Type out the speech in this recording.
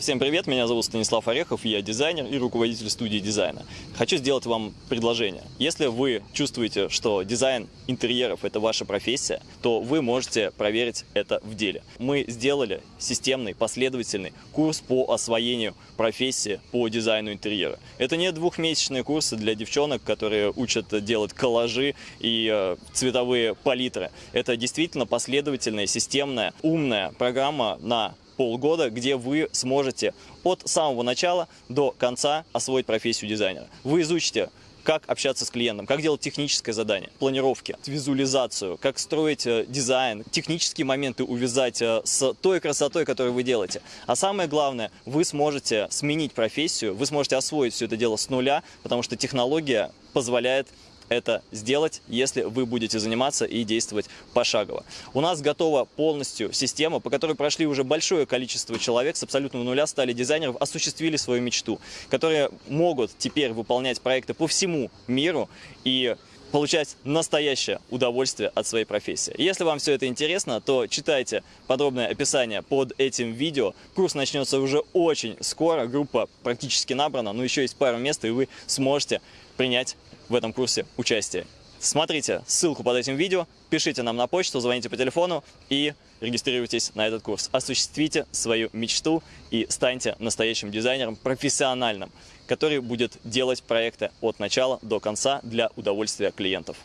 Всем привет, меня зовут Станислав Орехов, я дизайнер и руководитель студии дизайна. Хочу сделать вам предложение. Если вы чувствуете, что дизайн интерьеров – это ваша профессия, то вы можете проверить это в деле. Мы сделали системный, последовательный курс по освоению профессии по дизайну интерьера. Это не двухмесячные курсы для девчонок, которые учат делать коллажи и э, цветовые палитры. Это действительно последовательная, системная, умная программа на полгода, где вы сможете от самого начала до конца освоить профессию дизайнера. Вы изучите как общаться с клиентом, как делать техническое задание, планировки, визуализацию, как строить э, дизайн, технические моменты увязать э, с той красотой, которую вы делаете. А самое главное, вы сможете сменить профессию, вы сможете освоить все это дело с нуля, потому что технология позволяет это сделать, если вы будете заниматься и действовать пошагово. У нас готова полностью система, по которой прошли уже большое количество человек с абсолютного нуля, стали дизайнеров, осуществили свою мечту, которые могут теперь выполнять проекты по всему миру и получать настоящее удовольствие от своей профессии. Если вам все это интересно, то читайте подробное описание под этим видео. Курс начнется уже очень скоро, группа практически набрана, но еще есть пару мест, и вы сможете принять в этом курсе участие. Смотрите ссылку под этим видео, пишите нам на почту, звоните по телефону и регистрируйтесь на этот курс. Осуществите свою мечту и станьте настоящим дизайнером, профессиональным, который будет делать проекты от начала до конца для удовольствия клиентов.